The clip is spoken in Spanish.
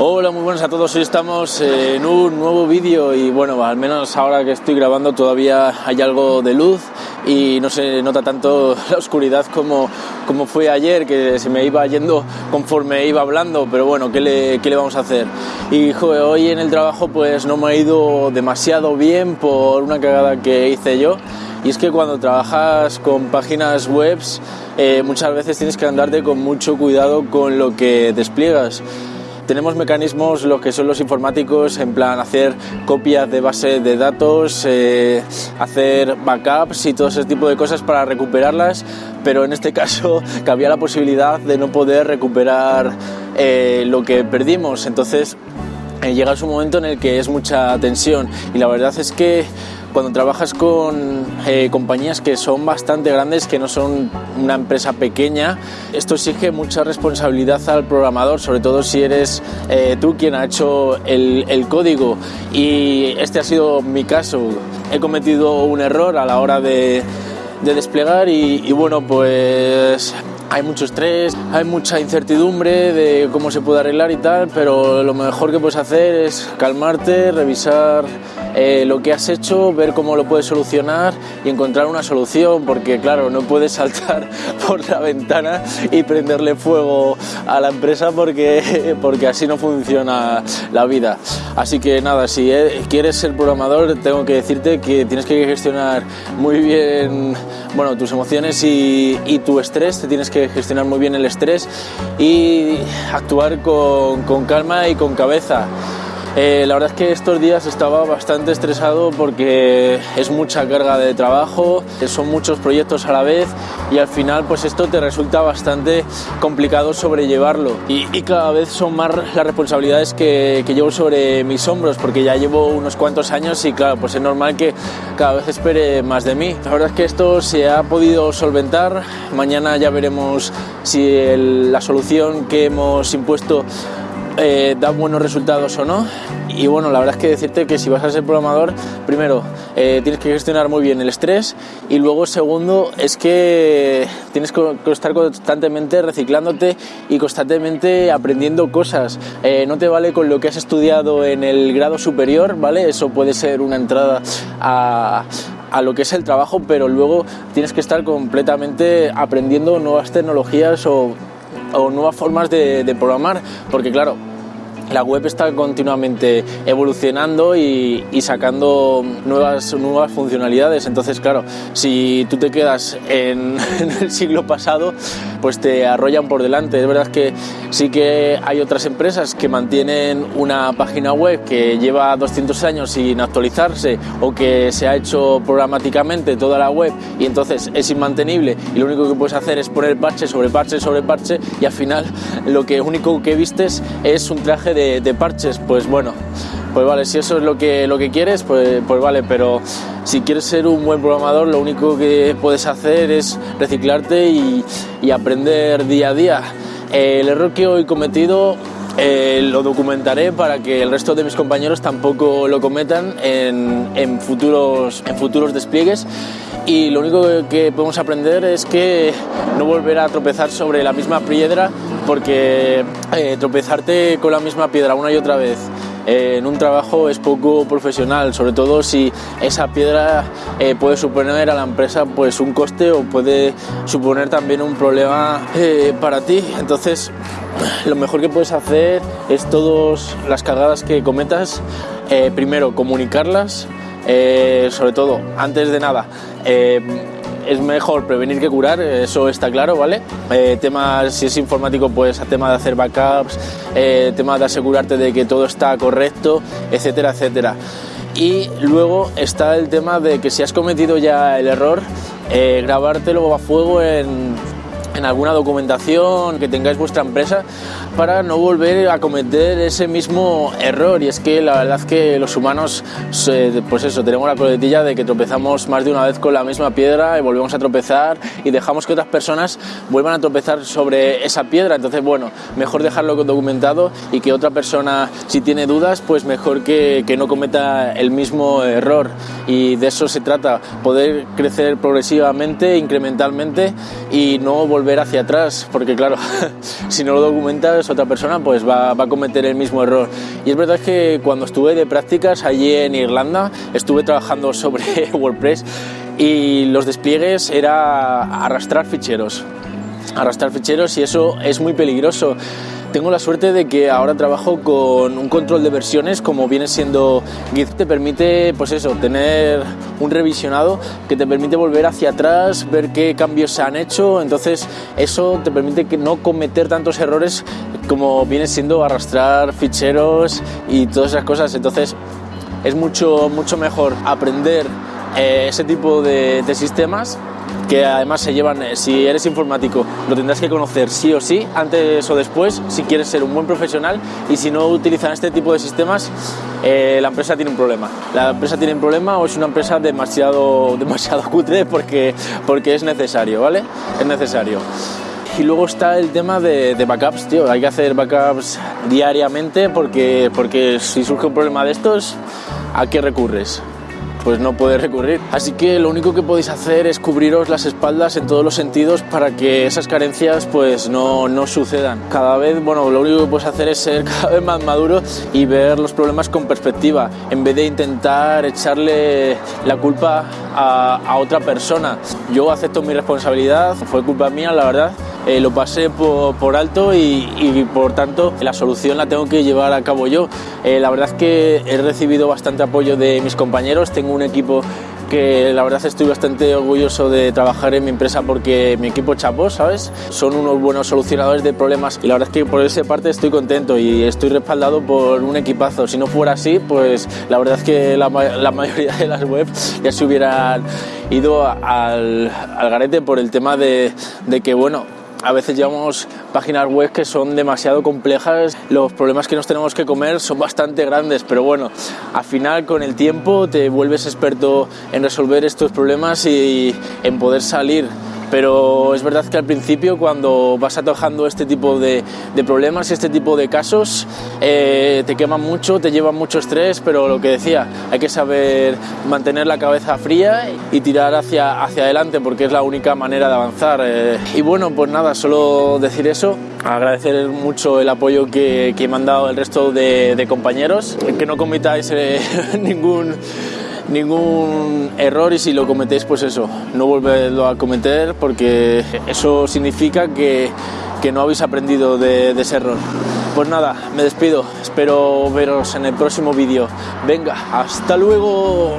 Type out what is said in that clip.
Hola, muy buenas a todos. Hoy estamos en un nuevo vídeo y bueno, al menos ahora que estoy grabando todavía hay algo de luz y no se nota tanto la oscuridad como, como fue ayer, que se me iba yendo conforme iba hablando, pero bueno, ¿qué le, qué le vamos a hacer? Y joder, hoy en el trabajo pues no me ha ido demasiado bien por una cagada que hice yo. Y es que cuando trabajas con páginas web eh, muchas veces tienes que andarte con mucho cuidado con lo que despliegas tenemos mecanismos, los que son los informáticos, en plan hacer copias de base de datos, eh, hacer backups y todo ese tipo de cosas para recuperarlas, pero en este caso cabía la posibilidad de no poder recuperar eh, lo que perdimos. Entonces eh, llega un momento en el que es mucha tensión y la verdad es que cuando trabajas con eh, compañías que son bastante grandes, que no son una empresa pequeña, esto exige mucha responsabilidad al programador, sobre todo si eres eh, tú quien ha hecho el, código. Y este ha sido mi caso. He cometido un error a la hora de, desplegar y, bueno, pues hay mucho estrés, hay mucha incertidumbre de cómo se puede arreglar y tal, pero lo mejor que puedes hacer es calmarte, revisar eh, lo que has hecho, ver cómo lo puedes solucionar y encontrar una solución, porque claro, no puedes saltar por la ventana y prenderle fuego a la empresa porque, porque así no funciona la vida. Así que nada, si eh, quieres ser programador, tengo que decirte que tienes que gestionar muy bien bueno, tus emociones y, tu estrés, te tienes que gestionar muy bien el estrés y actuar con calma y con cabeza. Eh, la verdad es que estos días estaba bastante estresado porque es mucha carga de trabajo, son muchos proyectos a la vez y al final pues esto te resulta bastante complicado sobrellevarlo y, cada vez son más las responsabilidades que, que, llevo sobre mis hombros porque ya llevo unos cuantos años y claro pues es normal que cada vez espere más de mí. La verdad es que esto se ha podido solventar, mañana ya veremos si la solución que hemos impuesto eh, da buenos resultados o no. Y bueno, la verdad es que decirte que si vas a ser programador, primero eh, tienes que gestionar muy bien el estrés y luego segundo es que tienes que estar constantemente reciclándote y constantemente aprendiendo cosas. Eh, no te vale con lo que has estudiado en el grado superior, ¿vale? Eso puede ser una entrada a, a lo que es el trabajo, pero luego tienes que estar completamente aprendiendo nuevas tecnologías o, nuevas formas de programar, porque claro, la web está continuamente evolucionando y, sacando nuevas, nuevas funcionalidades. Entonces, claro, si tú te quedas en, el siglo pasado, pues te arrollan por delante. Es verdad que sí que hay otras empresas que mantienen una página web que lleva 200 años sin actualizarse o que se ha hecho programáticamente toda la web y entonces es inmantenible y lo único que puedes hacer es poner parche sobre parche sobre parche y al final lo que único que vistes es un traje de de, parches, pues bueno, pues vale, si eso es lo que, lo que quieres, pues, pues vale, pero si quieres ser un buen programador, lo único que puedes hacer es reciclarte y, aprender día a día. el error que hoy he cometido eh, lo documentaré para que el resto de mis compañeros tampoco lo cometan en, en, futuros, en futuros despliegues y lo único que podemos aprender es que no volver a tropezar sobre la misma piedra porque eh, tropezarte con la misma piedra una y otra vez en un trabajo es poco profesional, sobre todo si esa piedra eh, puede suponer a la empresa pues un coste o puede suponer también un problema eh, para ti. Entonces, lo mejor que puedes hacer es todas las cagadas que cometas, primero comunicarlas, sobre todo antes de nada es mejor prevenir que curar, eso está claro, ¿vale? Eh, temas, si es informático, pues tema de hacer backups, eh, tema de asegurarte de que todo está correcto, etcétera, etcétera. Y luego está el tema de que si has cometido ya el error, eh, grabártelo a fuego en, en alguna documentación que tengáis vuestra empresa para no volver a cometer ese mismo error. Y es que la verdad que los humanos, pues eso, tenemos la coletilla de que tropezamos más de una vez con la misma piedra y volvemos a tropezar y dejamos que otras personas vuelvan a tropezar sobre esa piedra. Entonces, bueno, mejor dejarlo documentado y que otra persona, si tiene dudas, pues mejor que, que no cometa el mismo error. Y de eso se trata, poder crecer progresivamente, incrementalmente y no volver volver hacia atrás, porque claro, si no lo documentas otra persona pues va, va, a cometer el mismo error. Y es verdad que cuando estuve de prácticas allí en Irlanda, estuve trabajando sobre WordPress y los despliegues era arrastrar ficheros, arrastrar ficheros y eso es muy peligroso. Tengo la suerte de que ahora trabajo con un control de versiones como viene siendo Git. Te permite, pues eso, tener un revisionado que te permite volver hacia atrás, ver qué cambios se han hecho. Entonces, eso te permite que no cometer tantos errores como viene siendo arrastrar ficheros y todas esas cosas. Entonces, es mucho, mucho mejor aprender eh, ese tipo de, de sistemas que además se llevan, eh, si eres informático, lo tendrás que conocer sí o sí, antes o después, si quieres ser un buen profesional y si no utilizan este tipo de sistemas, eh, la empresa tiene un problema. La empresa tiene un problema o es una empresa demasiado, demasiado cutre porque, porque es necesario, ¿vale? Es necesario. Y luego está el tema de, de, backups, tío. Hay que hacer backups diariamente porque, porque si surge un problema de estos, ¿a qué recurres? Pues no puede recurrir. Así que lo único que podéis hacer es cubriros las espaldas en todos los sentidos para que esas carencias pues no, no sucedan. Cada vez, bueno, lo único que puedes hacer es ser cada vez más maduro y ver los problemas con perspectiva, en vez de intentar echarle la culpa a, a otra persona. Yo acepto mi responsabilidad, fue culpa mía, la verdad, eh, lo pasé por, alto y, y, por tanto la solución la tengo que llevar a cabo yo. Eh, la verdad es que he recibido bastante apoyo de mis compañeros, tengo un equipo que la verdad estoy bastante orgulloso de trabajar en mi empresa porque mi equipo chapó, ¿sabes? Son unos buenos solucionadores de problemas y la verdad es que por esa parte estoy contento y estoy respaldado por un equipazo. Si no fuera así, pues la verdad es que la, la mayoría de las webs ya se hubieran ido al, al garete por el tema de, de que, bueno, a veces llevamos páginas web que son demasiado complejas, los problemas que nos tenemos que comer son bastante grandes, pero bueno, al final con el tiempo te vuelves experto en resolver estos problemas y en poder salir pero es verdad que al principio cuando vas atajando este tipo de, de problemas, este tipo de casos, eh, te queman mucho, te llevan mucho estrés, pero lo que decía, hay que saber mantener la cabeza fría y tirar hacia, hacia adelante porque es la única manera de avanzar. Eh, y bueno, pues nada, solo decir eso, agradecer mucho el apoyo que, que me han dado el resto de, de compañeros, que no cometáis eh, ningún ningún error y si lo cometéis, pues eso, no volverlo a cometer porque eso significa que, que no habéis aprendido de, de, ese error. Pues nada, me despido, espero veros en el próximo vídeo. Venga, hasta luego.